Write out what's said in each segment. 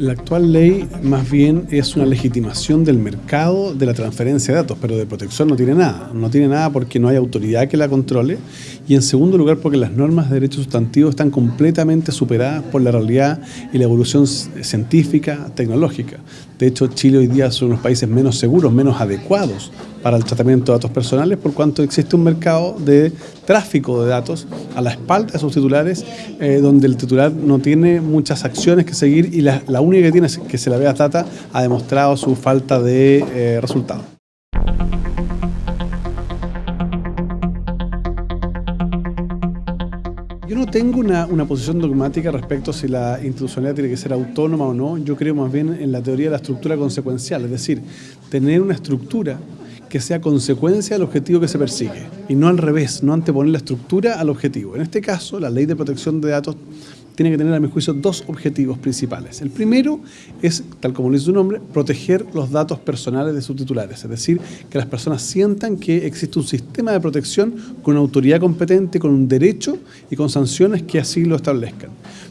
La actual ley más bien es una legitimación del mercado de la transferencia de datos, pero de protección no tiene nada. No tiene nada porque no hay autoridad que la controle y en segundo lugar porque las normas de derecho sustantivo están completamente superadas por la realidad y la evolución científica, tecnológica. De hecho, Chile hoy día son los países menos seguros, menos adecuados para el tratamiento de datos personales por cuanto existe un mercado de tráfico de datos a la espalda de sus titulares eh, donde el titular no tiene muchas acciones que seguir y la, única que tiene es que se la vea data ha demostrado su falta de eh, resultados. Yo no tengo una, una, posición dogmática respecto a si la institucionalidad tiene que ser autónoma o no. Yo creo más bien en la teoría de la estructura consecuencial, es decir, tener una estructura que sea consecuencia del objetivo que se persigue y no al revés, no anteponer la estructura al objetivo. En este caso, la ley de protección de datos tiene que tener, a mi juicio, dos objetivos principales. El primero es, tal como lo dice su nombre, proteger los datos personales de sus titulares, es decir, que las personas sientan que existe un sistema de protección con autoridad competente, con un derecho y con sanciones que así lo establezcan.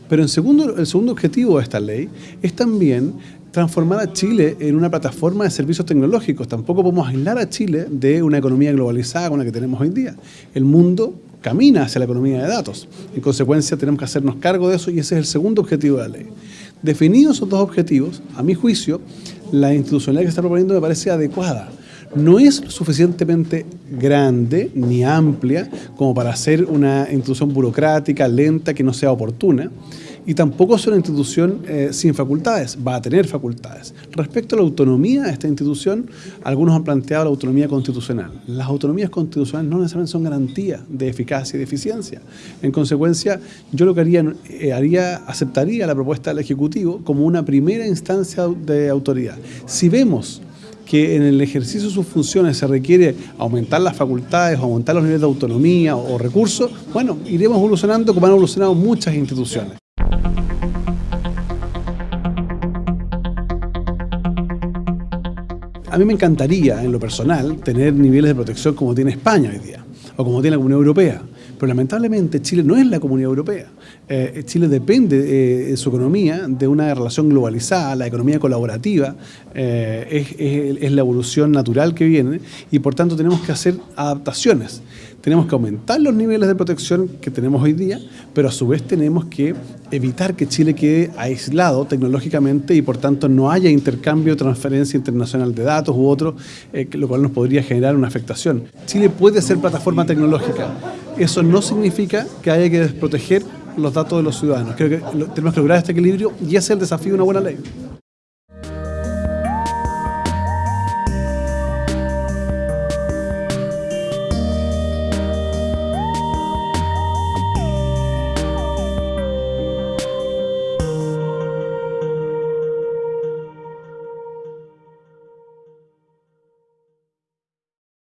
Pero en segundo, el segundo objetivo de esta ley es también transformar a Chile en una plataforma de servicios tecnológicos. Tampoco podemos aislar a Chile de una economía globalizada con la que tenemos hoy día. El mundo camina hacia la economía de datos. En consecuencia, tenemos que hacernos cargo de eso y ese es el segundo objetivo de la ley. Definidos esos dos objetivos, a mi juicio, la institucionalidad que está proponiendo me parece adecuada. No es suficientemente grande ni amplia como para hacer una institución burocrática, lenta, que no sea oportuna y tampoco es una institución eh, sin facultades, va a tener facultades. Respecto a la autonomía de esta institución, algunos han planteado la autonomía constitucional. Las autonomías constitucionales no necesariamente son garantía de eficacia y de eficiencia. En consecuencia, yo lo que haría, eh, haría aceptaría la propuesta del Ejecutivo como una primera instancia de autoridad. Si vemos que en el ejercicio de sus funciones se requiere aumentar las facultades aumentar los niveles de autonomía o recursos, bueno, iremos evolucionando como han evolucionado muchas instituciones. A mí me encantaría, en lo personal, tener niveles de protección como tiene España hoy día, o como tiene la Comunidad Europea. Pero lamentablemente Chile no es la Comunidad Europea. Eh, Chile depende eh, de su economía de una relación globalizada, la economía colaborativa eh, es, la evolución natural que viene y por tanto tenemos que hacer adaptaciones. Tenemos que aumentar los niveles de protección que tenemos hoy día, pero a su vez tenemos que evitar que Chile quede aislado tecnológicamente y por tanto no haya intercambio, transferencia internacional de datos u otro, lo cual nos podría generar una afectación. Chile puede ser plataforma tecnológica, eso no significa que haya que desproteger los datos de los ciudadanos. Creo que tenemos que lograr este equilibrio y ese es el desafío de una buena ley.